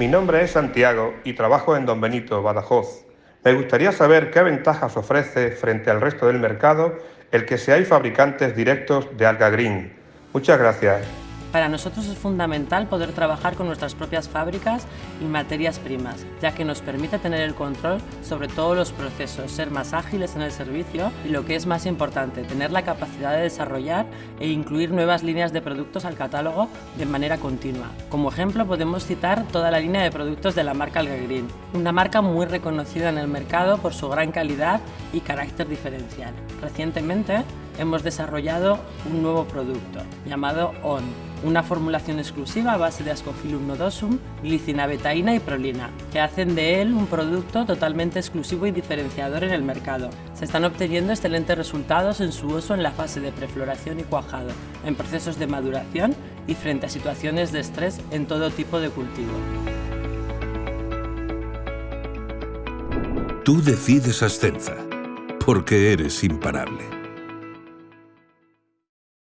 Mi nombre es Santiago y trabajo en Don Benito, Badajoz. Me gustaría saber qué ventajas ofrece frente al resto del mercado el que seáis fabricantes directos de Alga Green. Muchas gracias. Para nosotros es fundamental poder trabajar con nuestras propias fábricas y materias primas, ya que nos permite tener el control sobre todos los procesos, ser más ágiles en el servicio y lo que es más importante, tener la capacidad de desarrollar e incluir nuevas líneas de productos al catálogo de manera continua. Como ejemplo podemos citar toda la línea de productos de la marca Alga Green, una marca muy reconocida en el mercado por su gran calidad y carácter diferencial. Recientemente hemos desarrollado un nuevo producto llamado ON, una formulación exclusiva a base de Ascophyllum nodosum, glicina betaína y prolina, que hacen de él un producto totalmente exclusivo y diferenciador en el mercado. Se están obteniendo excelentes resultados en su uso en la fase de prefloración y cuajado, en procesos de maduración y frente a situaciones de estrés en todo tipo de cultivo. Tú decides Ascenza, porque eres imparable.